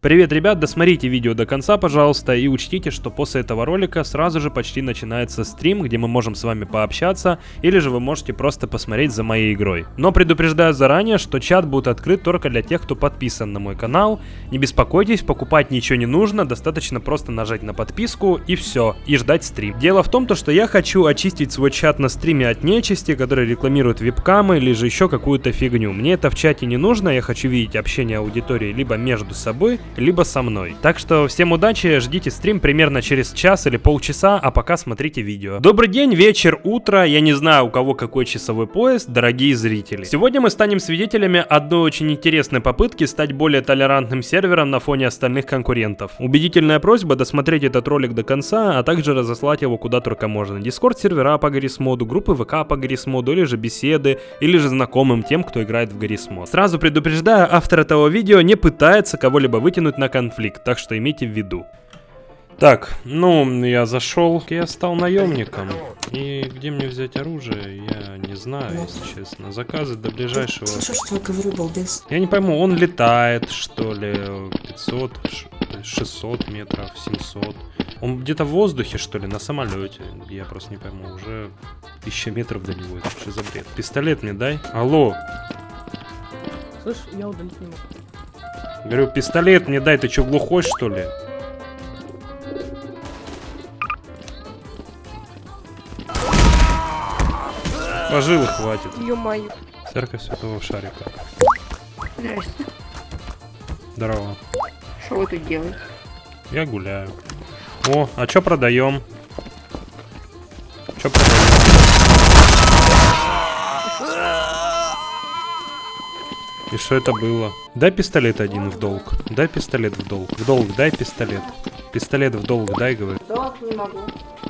Привет, ребят, досмотрите видео до конца, пожалуйста, и учтите, что после этого ролика сразу же почти начинается стрим, где мы можем с вами пообщаться, или же вы можете просто посмотреть за моей игрой. Но предупреждаю заранее, что чат будет открыт только для тех, кто подписан на мой канал. Не беспокойтесь, покупать ничего не нужно, достаточно просто нажать на подписку и все, и ждать стрим. Дело в том, то, что я хочу очистить свой чат на стриме от нечисти, которые рекламируют вебкамы или же еще какую-то фигню. Мне это в чате не нужно, я хочу видеть общение аудитории либо между собой, либо со мной. Так что всем удачи, ждите стрим примерно через час или полчаса, а пока смотрите видео. Добрый день, вечер, утро, я не знаю у кого какой часовой пояс, дорогие зрители. Сегодня мы станем свидетелями одной очень интересной попытки стать более толерантным сервером на фоне остальных конкурентов. Убедительная просьба досмотреть этот ролик до конца, а также разослать его куда только можно. Дискорд сервера по Гаррисмоду, группы ВК по Гаррисмоду, или же беседы, или же знакомым тем, кто играет в Гаррисмод. Сразу предупреждаю, автор этого видео не пытается кого-либо вытянуть на конфликт, так что имейте в виду. Так, ну, я зашел, я стал наемником. И где мне взять оружие, я не знаю, если честно. Заказы до ближайшего... Слышишь, что я говорю, балбес? Я не пойму, он летает, что ли, 500, 600 метров, 700. Он где-то в воздухе, что ли, на самолете. Я просто не пойму, уже 1000 метров до него. Это что за бред? Пистолет мне дай. Алло. Слышь, я удалить не могу. Говорю, пистолет мне дай, ты что, глухой, что ли? Пожилы хватит. Ё-моё. Церковь Святого Шарика. Здрасте. Здорово. Что вы тут делаете? Я гуляю. О, а чё продаем? Чё продаем? Что это было? Дай пистолет один в долг. Дай пистолет в долг. В долг дай пистолет. Пистолет в долг дай, говорю. Долг не могу.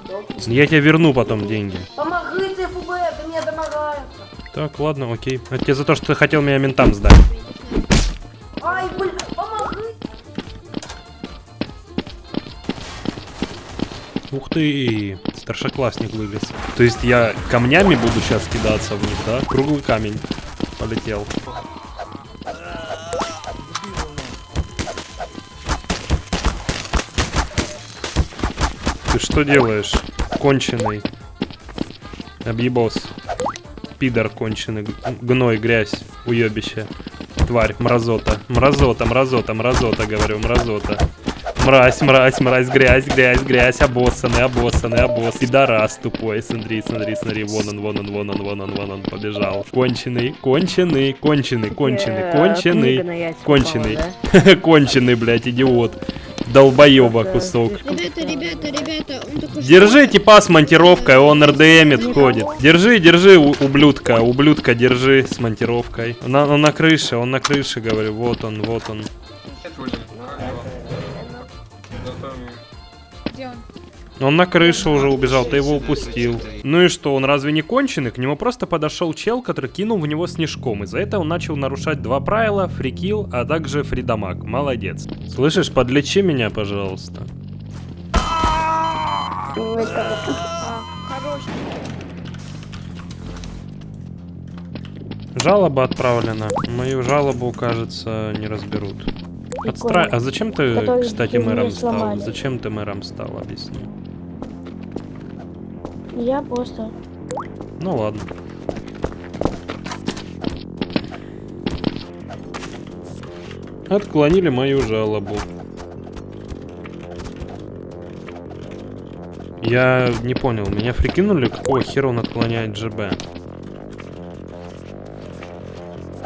Долг. Я тебе верну потом деньги. Помоги ты, ФБ, ты мне домогаешься. Так, ладно, окей. Это тебе за то, что ты хотел меня ментам сдать. Ай, блин, помоги. Ух ты, старшеклассник вылез. То есть я камнями буду сейчас кидаться в них, да? Круглый камень полетел. Ты что делаешь? Конченый. Объебос. Пидор конченый. Гной, грязь, уебище. Тварь, мразота. Мразота, мразота, мразота, говорю, мразота. Мразь, мразь, мразь, грязь, грязь, грязь, обоссанный, обоссанный, обосс. Пидорас тупой, смотри, смотри, смотри, вон он, вон он, вон он, вон он, вон он, побежал. Конченый, конченый, конченый, конченый, Э, конченый, конченый, конченый, блядь, идиот. Долбоеба кусок. Ребята, ребята, ребята, он что... Держи типа с монтировкой, он РДМит ходит. Держи, держи, у- ублюдка, ублюдка, держи с монтировкой. На, он на крыше, он на крыше, говорю, вот он, вот он. Он? Он на крыше уже убежал, ты его упустил. Ну и что, он разве не конченый? К нему просто подошел чел, который кинул в него снежком. Из-за этого он начал нарушать два правила, фрикил, а также фридамаг. Молодец. Слышишь, подлечи меня, пожалуйста. Жалоба отправлена. Мою жалобу, кажется, не разберут. Отстра... А зачем ты, Который кстати, мэром стал? Зачем ты мэром стал, объясни. Я просто... Ну ладно. Отклонили мою жалобу. Я не понял, меня прикинули, какого хера он отклоняет ЖБ?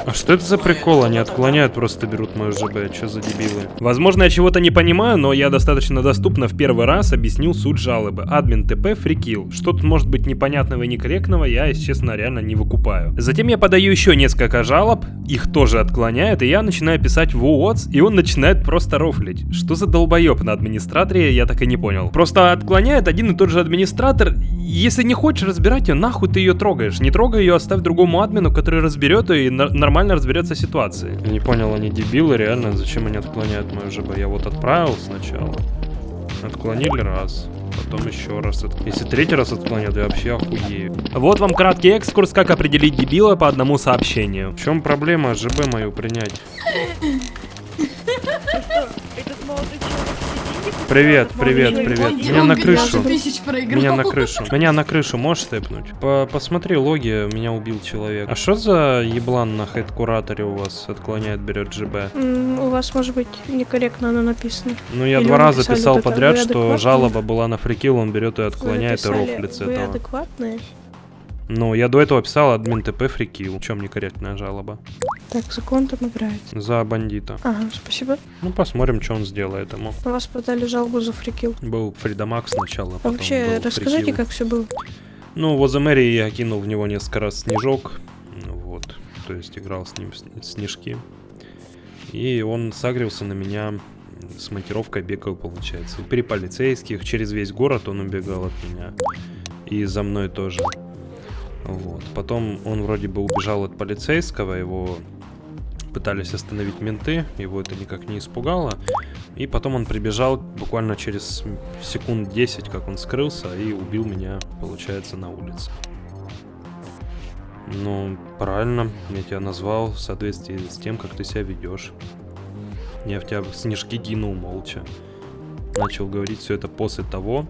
А что это за прикол? Они отклоняют, просто берут мою ЖБ. Что за дебилы? Возможно, я чего-то не понимаю, но я достаточно доступно в первый раз объяснил суть жалобы. Админ ТП фрикил. Что тут может быть непонятного и некорректного, я, если честно, реально не выкупаю. Затем я подаю еще несколько жалоб, их тоже отклоняют, и я начинаю писать в УОЦ, и он начинает просто рофлить. Что за долбоеб на администраторе, я так и не понял. Просто отклоняет один и тот же администратор, если не хочешь разбирать ее, нахуй ты ее трогаешь. Не трогай ее, оставь другому админу, который разберет ее и нормально разберется ситуации. Я не понял, они дебилы, реально, зачем они отклоняют мою ЖБ? Я вот отправил сначала. Отклонили раз. Потом еще раз. от- Если третий раз отклонят, я вообще охуею. Вот вам краткий экскурс, как определить дебила по одному сообщению. В чем проблема ЖБ мою принять? Этот молодой человек Привет, привет, привет. Меня на крышу. тысяч проиграл. Меня на крышу. Меня на крышу можешь тэпнуть? По посмотри логи, меня убил человек. А что за еблан на хед-кураторе у вас отклоняет, берет ГБ? У вас, может быть, некорректно оно написано. Ну, я Или два раза писал подряд, что жалоба была на фрикил, он берет и отклоняет и рофлит с Вы этого. адекватные? Ну, я до этого писал админ ТП фрикил. В чем некорректная жалоба? Так, закон там играет. За бандита. Ага, спасибо. Ну, посмотрим, что он сделает ему. На вас подали жалобу за фрикил. Был Фридамакс сначала, А вообще, расскажите, Фрикил. как все было. Ну, возле мэрии я кинул в него несколько раз снежок. Ну, Вот. То есть играл с ним снежки. И он сагрился на меня с монтировкой бегал, получается. При полицейских, через весь город он убегал от меня. И за мной тоже. Вот. Потом он вроде бы убежал от полицейского, его пытались остановить менты, его это никак не испугало. И потом он прибежал буквально через секунд 10, как он скрылся, и убил меня, получается, на улице. Ну, правильно, я тебя назвал в соответствии с тем, как ты себя ведешь. Я в тебя снежки кинул молча. Начал говорить все это после того,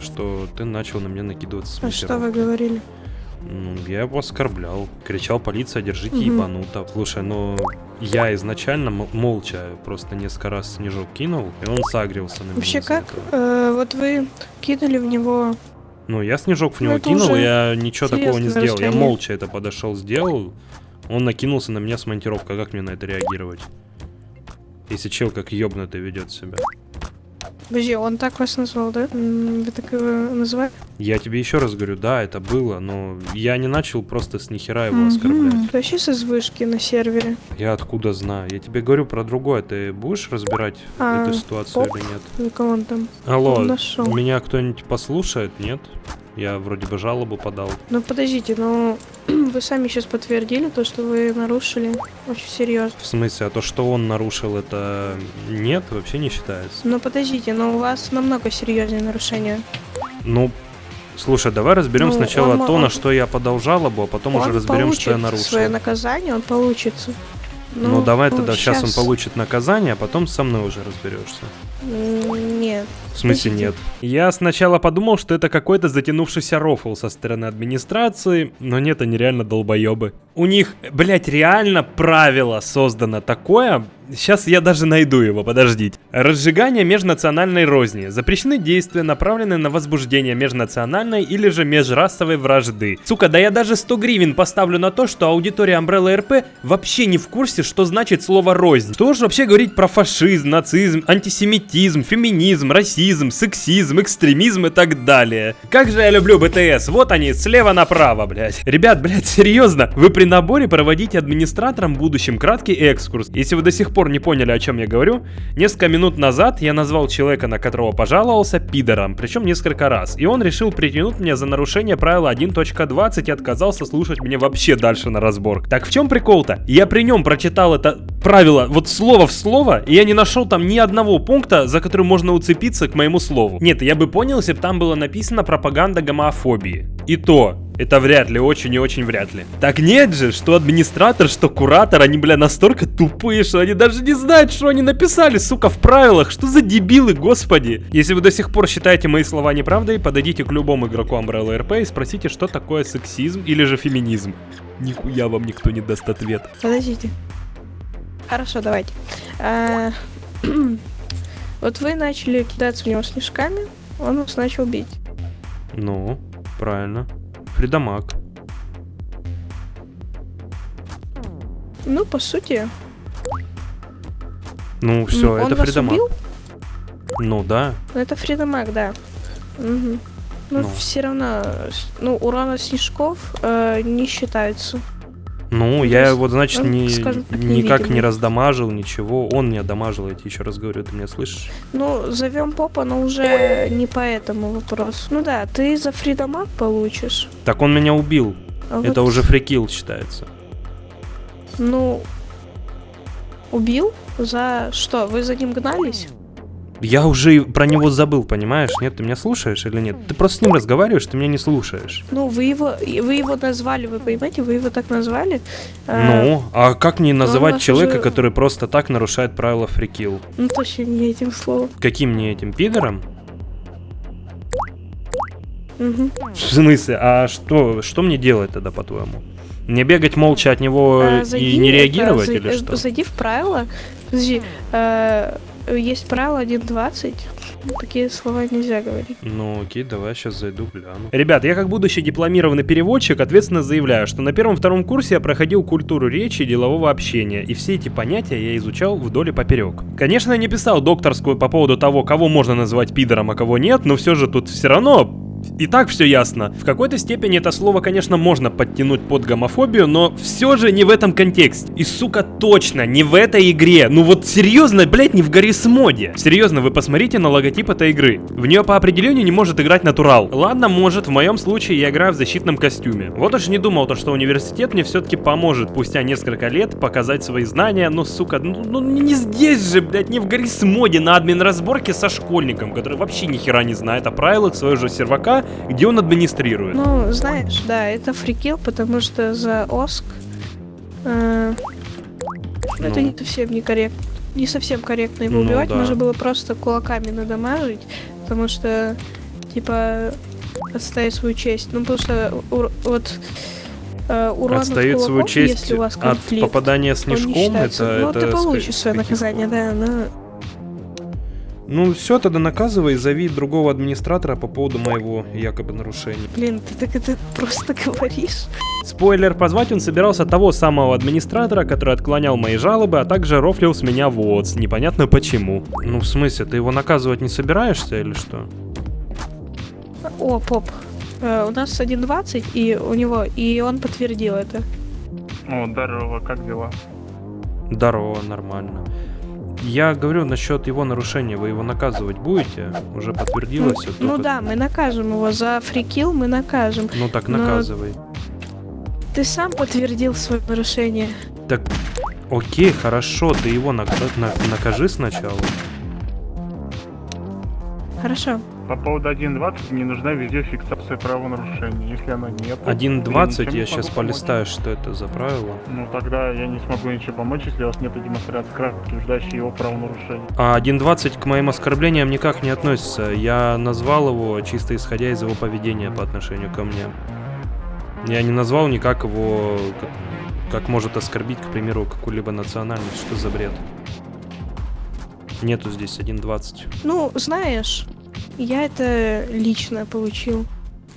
что ты начал на меня накидываться с А что вы говорили? Ну, я его оскорблял. Кричал, полиция, держите Мгм. ебануто. Слушай, ну, я изначально молча просто несколько раз снежок кинул, и он сагрился на меня. Вообще как? Э, вот вы кинули в него... Ну, я снежок в Ну, него это кинул, я ничего такого не сделал. Я молча это подошел, сделал. Он накинулся на меня с монтировкой. Как мне на это реагировать? Если чел как ёбнутый ведет себя. Подожди, он так вас назвал, да? Вы так его называли? Я тебе еще раз говорю, да, это было, но я не начал просто с нихера его Мгм. оскорблять. Вообще с вышки на сервере? Я откуда знаю? Я тебе говорю про другое. Ты будешь разбирать А, эту ситуацию поп? или нет? Ну, кого он там? Алло, Он нашел. меня кто-нибудь послушает? Нет? Я вроде бы жалобу подал. Ну, подождите, ну... Вы сами сейчас подтвердили то, что вы нарушили очень серьезно. В смысле, а то, что он нарушил, это нет, вообще не считается. Но подождите, но у вас намного серьезнее нарушение. Ну, слушай, давай разберем Ну, сначала он то, на он- что я подал жалобу, а потом уже разберем, что я нарушил. свое наказание, он получится. Ну, давай тогда сейчас он щас- получит наказание, а потом со мной уже разберешься. Нет. В смысле нет? Я сначала подумал, что это какой-то затянувшийся рофл со стороны администрации, но нет, они реально долбоебы. У них, блять, реально правило создано такое. Сейчас я даже найду его, подождите. Разжигание межнациональной розни. Запрещены действия, направленные на возбуждение межнациональной или же межрасовой вражды. Сука, да я даже 100 гривен поставлю на то, что аудитория Umbrella RP вообще не в курсе, что значит слово рознь. Что же вообще говорить про фашизм, нацизм, антисемитизм, феминизм, расизм, сексизм, экстремизм и так далее. Как же я люблю БТС, вот они, слева направо, блядь. Ребят, блядь, серьезно, вы при наборе проводите администратором в будущем краткий экскурс. Если вы до сих пор не поняли, о чем я говорю, несколько минут назад я назвал человека, на которого пожаловался, пидором, причем несколько раз. И он решил притянуть меня за нарушение правила 1.20 и отказался слушать меня вообще дальше на разбор. Так в чем прикол-то? Я при нем прочитал это правило вот слово в слово, и я не нашел там ни одного пункта, за который можно уцепиться к моему слову. Нет, я бы понял, если бы там было написано пропаганда гомофобии. И то, это вряд ли, очень и очень вряд ли. Так нет же, что администратор, что куратор, они, бля, настолько тупые, что они даже не знают, что они написали, сука, в правилах. Что за дебилы, господи. Если вы до сих пор считаете мои слова неправдой, подойдите к любому игроку Umbrella RP и спросите, что такое сексизм или же феминизм. Нихуя вам никто не даст ответ. Подождите. Хорошо, давайте. А, Вот вы начали кидаться в него снежками, он вас начал бить. Ну, правильно. Фридамаг. Ну, по сути, Ну, все, он это вас Фридамаг. убил? Ну да. Ну, это Фридамаг, да. Мгм. Ну, Ну. все равно, ну, урона снежков э, не считается. Ну, То я есть его, значит, он, не, скажем так, никак не раздамажил, ничего. Он не одамажил, я тебе еще раз говорю, ты меня слышишь? Ну, зовем попа, но уже не по этому вопросу. Ну да, ты за Фридамаг получишь. Так он меня убил. а Это вот, уже фрикил считается. Ну, убил? За что? Вы за ним гнались? Я уже и про него забыл, понимаешь? Нет, ты меня слушаешь или нет? Ты просто с ним разговариваешь, ты меня не слушаешь. Ну, вы его, и вы его назвали, вы понимаете, вы его так назвали. А, Ну, а как мне называть вас человека, уже- который просто так нарушает правила фрикил? Ну, точно не этим словом. Каким мне этим пидором? Мгм. В смысле? А что, что мне делать тогда, по-твоему? Не бегать молча от него А, и зайди, не это, реагировать зай- или э, что? Зайди в правила. Подожди, э, есть правило 1.20. Такие слова нельзя говорить. Ну окей, давай сейчас зайду, гляну. Ребят, я как будущий дипломированный переводчик ответственно заявляю, что на первом-втором курсе я проходил культуру речи и делового общения, и все эти понятия я изучал вдоль и поперек. Конечно, я не писал докторскую по поводу того, кого можно назвать пидором, а кого нет, но все же тут все равно и так все ясно. В какой-то степени это слово, конечно, можно подтянуть под гомофобию, но все же не в этом контексте. И, сука, точно не в этой игре. Ну вот серьезно, блять, не в Гаррисмоде. Серьезно, вы посмотрите на логотип этой игры. В нее по определению не может играть натурал. Ладно, может, в моем случае я играю в защитном костюме. Вот уж не думал, то, что университет мне все-таки поможет, спустя несколько лет, показать свои знания, но, сука, ну, ну не здесь же, блядь, не в Гаррисмоде на админ разборке со школьником, который вообще ни хера не знает о правилах своего же сервака, где он администрирует. Ну, знаешь, да, это фрикил, потому что за ОСК э, это Ну. не совсем не корректно. Не совсем корректно его Ну, убивать, да. можно было просто кулаками надамажить, потому что, типа, отставить свою честь. Ну, потому что вот э, урон от Отстает свою кулаков, честь если у вас от конфликт, попадания он не снежком, это... Ну, это ты ска- получишь свое наказание, да, но... Ну все, тогда наказывай, зови другого администратора по поводу моего якобы нарушения. Блин, ты так это просто говоришь. Спойлер, позвать он собирался того самого администратора, который отклонял мои жалобы, а также рофлил с меня ВОЦ, непонятно почему. Ну в смысле, ты его наказывать не собираешься или что? О, поп. Э, у нас 1.20, и у него, и он подтвердил это. О, здорово, как дела? Здорово, нормально. Я говорю насчет его нарушения, вы его наказывать будете? Уже подтвердилось это? Ну да, мы накажем его за фрикил, мы накажем. Ну так но- наказывай. Ты сам подтвердил свое нарушение. Так, окей, хорошо, ты его нак- на- накажи сначала. Хорошо. По поводу 1.20 мне нужна видеофиксация правонарушения. Если она нет... то 1.20 ничем не я смогу сейчас помочь. полистаю, что это за правило. Ну тогда я не смогу ничего помочь, если у вас нет демонстрации края, подтверждающей его правонарушение. А 1.20 к моим оскорблениям никак не относится. Я назвал его чисто исходя из его поведения по отношению ко мне. Я не назвал никак его, как, как может оскорбить, к примеру, какую-либо национальность. Что за бред? Нету здесь 1.20. Ну, знаешь, я это лично получил.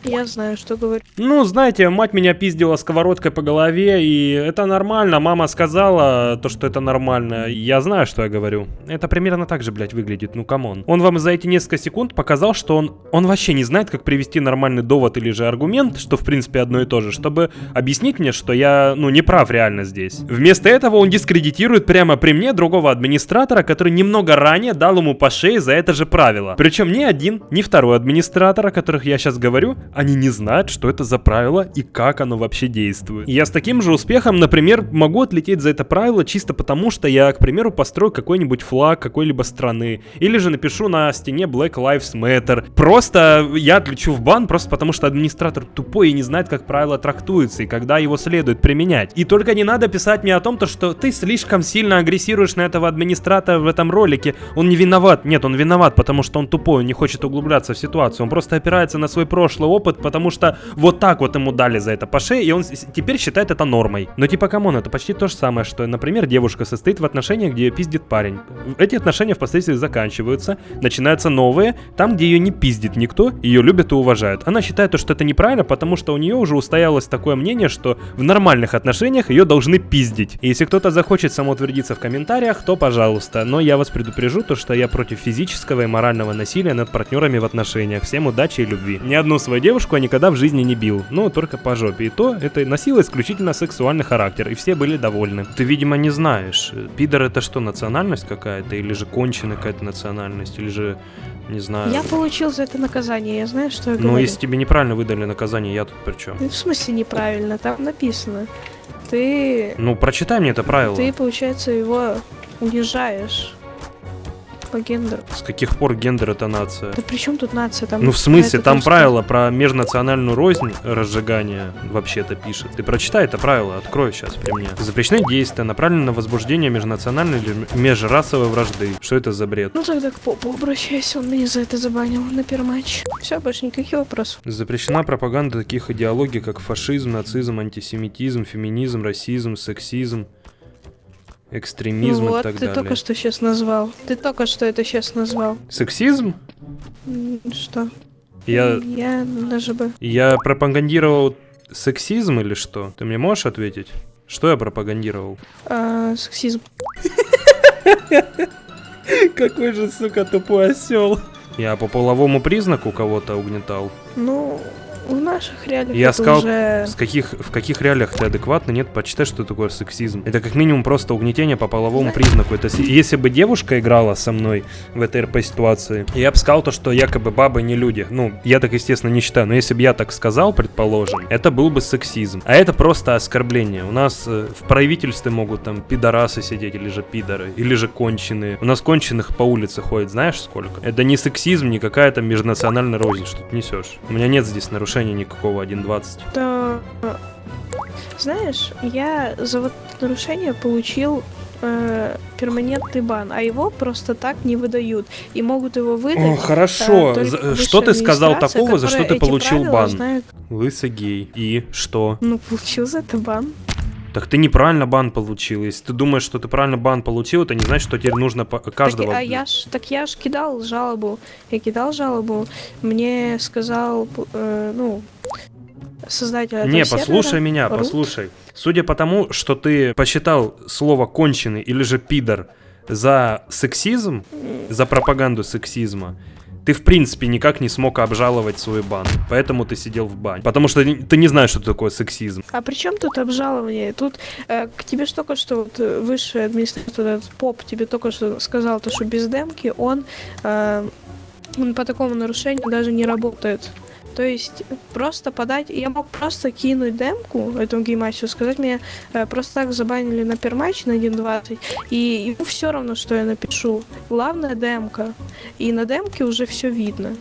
Я знаю, что говорю. Ну, знаете, мать меня пиздила сковородкой по голове, и это нормально. Мама сказала то, что это нормально. Я знаю, что я говорю. Это примерно так же, блядь, выглядит. Ну, come on. Он вам за эти несколько секунд показал, что он, он вообще не знает, как привести нормальный довод или же аргумент, что в принципе одно и то же, чтобы объяснить мне, что я, ну, не прав реально здесь. Вместо этого он дискредитирует прямо при мне другого администратора, который немного ранее дал ему по шее за это же правило. Причем ни один, ни второй администратор, о которых я сейчас говорю, они не знают, что это за правило и как оно вообще действует. Я с таким же успехом, например, могу отлететь за это правило чисто потому, что я, к примеру, построю какой-нибудь флаг какой-либо страны. Или же напишу на стене Black Lives Matter. Просто я отлечу в бан, просто потому что администратор тупой и не знает, как правило трактуется и когда его следует применять. И только не надо писать мне о том, то, что ты слишком сильно агрессируешь на этого администратора в этом ролике. Он не виноват. Нет, он виноват, потому что он тупой, он не хочет углубляться в ситуацию. Он просто опирается на свой прошлый опыт, потому что вот так вот ему дали за это по шее, и он теперь считает это нормой. Но типа, come on, это почти то же самое, что, например, девушка состоит в отношениях, где ее пиздит парень. Эти отношения впоследствии заканчиваются, начинаются новые, там, где ее не пиздит никто, ее любят и уважают. Она считает, то, что это неправильно, потому что у нее уже устоялось такое мнение, что в нормальных отношениях ее должны пиздить. И если кто-то захочет самоутвердиться в комментариях, то пожалуйста. Но я вас предупрежу, то, что я против физического и морального насилия над партнерами в отношениях. Всем удачи и любви. Ни одну свою я никогда в жизни не бил, ну только по жопе. И то это носило исключительно сексуальный характер, и все были довольны. Ты, видимо, не знаешь, э, пидор это что, национальность какая-то, или же конченая какая-то национальность, или же, не знаю... Я получил за это наказание, я знаю, что я Ну, говорю. если тебе неправильно выдали наказание, я тут при чем? Ну, В смысле неправильно, там написано. Ты, Ну, прочитай мне это правило. ты, получается, его унижаешь. По гендеру. С каких пор гендер это нация? Да при чем тут нация? Там Ну в смысле, там просто- правило про межнациональную рознь разжигания вообще-то пишет. Ты прочитай это правило, открой сейчас при мне. Запрещены действия, направленные на возбуждение межнациональной или межрасовой вражды. Что это за бред? Ну тогда к попу обращайся, он меня за это забанил на первоматч. Все, больше никаких вопросов. Запрещена пропаганда таких идеологий, как фашизм, нацизм, антисемитизм, феминизм, расизм, сексизм, экстремизм ну и вот, так ты далее. только что сейчас назвал. Ты только что это сейчас назвал. Сексизм? Что? Я, Я даже бы... я пропагандировал сексизм или что? Ты мне можешь ответить? Что я пропагандировал? а, сексизм. Какой же, сука, тупой осел. Я по половому признаку кого-то угнетал. Ну, в наших реалиях Я сказал, уже... С каких, в каких реалиях ты адекватно? Нет, почитай, что такое сексизм. Это как минимум просто угнетение по половому признаку. Это если бы девушка играла со мной в этой РП-ситуации, я бы сказал то, что якобы бабы не люди. Ну, я так, естественно, не считаю. Но если бы я так сказал, предположим, это был бы сексизм. А это просто оскорбление. У нас э, в правительстве могут там пидорасы сидеть, или же пидоры, или же конченые. У нас конченых по улице ходит, знаешь сколько? Это не сексизм, не какая-то межнациональная рознь, что ты несешь. У меня нет здесь нарушения никакого 1.20. То, э, знаешь, я за вот нарушение получил э, перманентный бан, а его просто так не выдают. И могут его выдать. О, хорошо. э, только За- высшая Что ты сказал такого, за что ты получил бан? знает. Лысый гей. И что? Ну, получил за это бан. Так ты неправильно бан получил. Если ты думаешь, что ты правильно бан получил, это не значит, что теперь нужно каждого... Так, а я ж, так я ж кидал жалобу. Я кидал жалобу. Мне сказал, э, ну, создатель этого Не, сервера, послушай меня, Рут. послушай. Судя по тому, что ты посчитал слово конченый или же пидор за сексизм, за пропаганду сексизма, ты в принципе никак не смог обжаловать свой бан. Поэтому ты сидел в бане. Потому что ты не знаешь, что такое сексизм. А при чем тут обжалование? Тут э, к тебе только что вот, э, высший администратор, этот поп, тебе только что сказал, то, что без демки он, э, он по такому нарушению даже не работает. То есть просто подать, я мог просто кинуть демку этому геймастеру, сказать мне э, просто так забанили на перматч на 1.20, и ему все равно, что я напишу. Главное демка. И на демке уже все видно.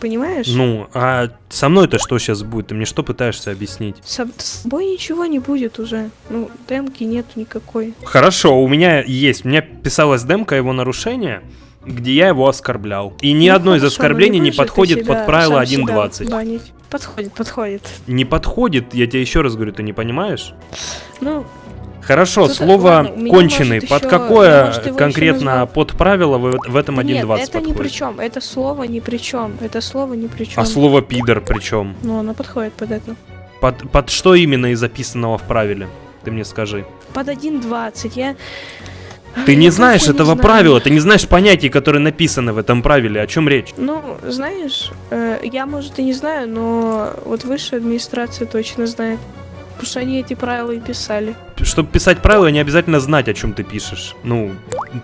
Понимаешь? Ну, а со мной-то что сейчас будет? Ты мне что пытаешься объяснить? С, с тобой ничего не будет уже. Ну, демки нету никакой. Хорошо, у меня есть. У меня писалась демка его нарушения, где я его оскорблял. И ни Ну, одно из оскорблений не подходит под правило сам себя 1.20. банить? Подходит, подходит. Не подходит, я тебе еще раз говорю, ты не понимаешь? Ну, Хорошо, Слушай, слово ладно, конченый, может, под еще- какое может, его еще конкретно назвал- под правило в, в этом да 1.20 нет, это подходит? ни при чем. Это слово ни при чем. Это слово ни при чем. А слово пидор причем? Ну, оно подходит под это. Под, под что именно из записанного в правиле? Ты мне скажи. Под 1.20. Я... Ты не знаешь этого правила, ты не знаешь понятий, которые написаны в этом правиле. О чем речь? Ну, знаешь, э, я, может, и не знаю, но вот высшая администрация точно знает. Потому что они эти правила и писали. Чтобы писать правила, не обязательно знать, о чем ты пишешь. Ну,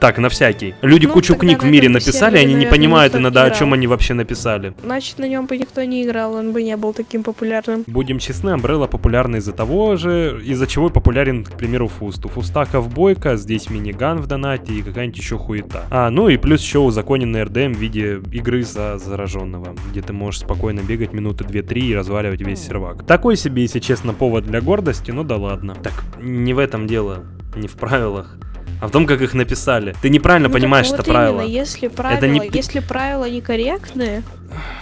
так, на всякий. Люди Ну, кучу книг в мире написали, они не понимают иногда, о чем играл. они вообще написали. Значит, на нем бы никто не играл, он бы не был таким популярным. Будем честны, Umbrella популярна из-за того же, из-за чего популярен, к примеру, Фуст. У Фуста ковбойка, здесь миниган в донате и какая-нибудь еще хуета. А, ну и плюс еще узаконенный РДМ в виде игры за зараженного, где ты можешь спокойно бегать минуты 2-3 и разваливать весь сервак. Такой себе, если честно, повод для гордости, ну да ладно. Так, не в этом дело, не в правилах. А в том, как их написали. Ты неправильно Ну, понимаешь вот это правило. Именно, если правила, не- если правила некорректные,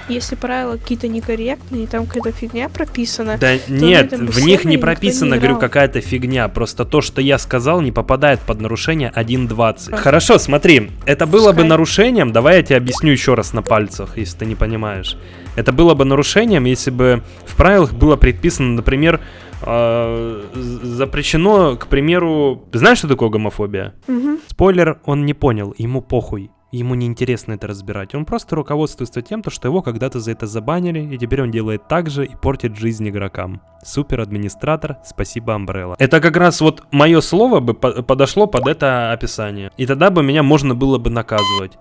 если правила какие-то некорректные, там какая-то фигня прописана, Да нет, в них не никто не говорю, какая-то фигня. Просто то, что я сказал, не попадает под нарушение 1.20. А. Хорошо, смотри, это было бы Пускай. нарушением, давай я тебе объясню еще раз на пальцах, если ты не понимаешь. Это было бы нарушением, если бы в правилах было предписано, например, э, з- запрещено, к примеру... Знаешь, что такое гомофобия? Мгм. Спойлер, он не понял, ему похуй. Ему не интересно это разбирать. Он просто руководствуется тем, то, что его когда-то за это забанили, и теперь он делает так же и портит жизнь игрокам. Супер администратор, спасибо Umbrella. Это как раз вот мое слово бы по- подошло под это описание. И тогда бы меня можно было бы наказывать.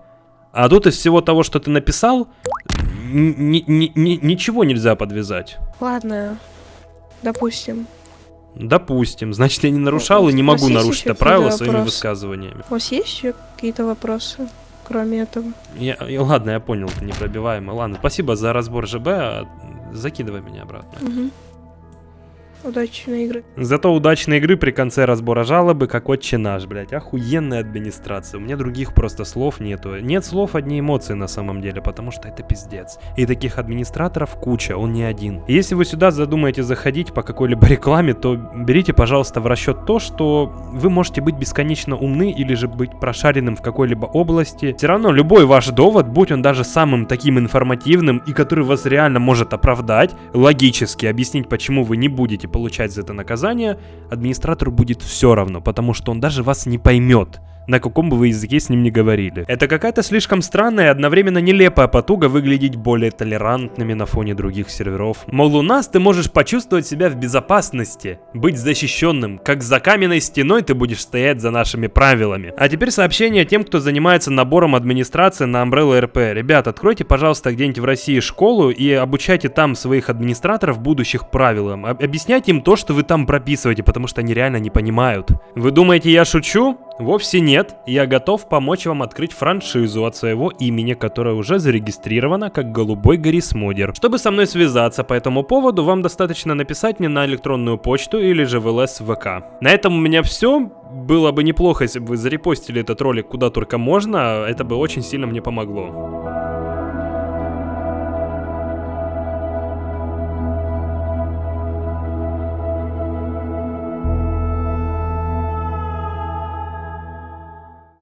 А тут из всего того, что ты написал, ни- ни- ни- ни- ничего нельзя подвязать. Ладно, допустим. Допустим. Значит, я не нарушал и не могу нарушить это правило своими вопросы? высказываниями. У вас есть еще какие-то вопросы, кроме этого? Я, я- ладно, я понял, ты непробиваемый. Ладно, спасибо за разбор ЖБ. а, Закидывай меня обратно. Мгм. Удачной игры. Зато удачной игры при конце разбора жалобы, как отче наш, блядь. Охуенная администрация. У меня других просто слов нету. Нет слов, одни эмоции на самом деле, потому что это пиздец. И таких администраторов куча, он не один. Если вы сюда задумаете заходить по какой-либо рекламе, то берите, пожалуйста, в расчет то, что вы можете быть бесконечно умны или же быть прошаренным в какой-либо области. Все равно любой ваш довод, будь он даже самым таким информативным и который вас реально может оправдать, логически объяснить, почему вы не будете получать за это наказание, администратору будет все равно, потому что он даже вас не поймет на каком бы вы языке с ним не говорили. Это какая-то слишком странная и одновременно нелепая потуга выглядеть более толерантными на фоне других серверов. Мол, у нас ты можешь почувствовать себя в безопасности, быть защищенным, как за каменной стеной ты будешь стоять за нашими правилами. А теперь сообщение тем, кто занимается набором администрации на Umbrella RP. Ребят, откройте, пожалуйста, где-нибудь в России школу и обучайте там своих администраторов будущих правилам. Об- Объясняйте им то, что вы там прописываете, потому что они реально не понимают. Вы думаете, я шучу? Вовсе нет. Я готов помочь вам открыть франшизу от своего имени, которая уже зарегистрирована как Голубой Горис Модер. Чтобы со мной связаться по этому поводу, вам достаточно написать мне на электронную почту или же в ЛС ВК. На этом у меня все. Было бы неплохо, если бы вы зарепостили этот ролик куда только можно. Это бы очень сильно мне помогло.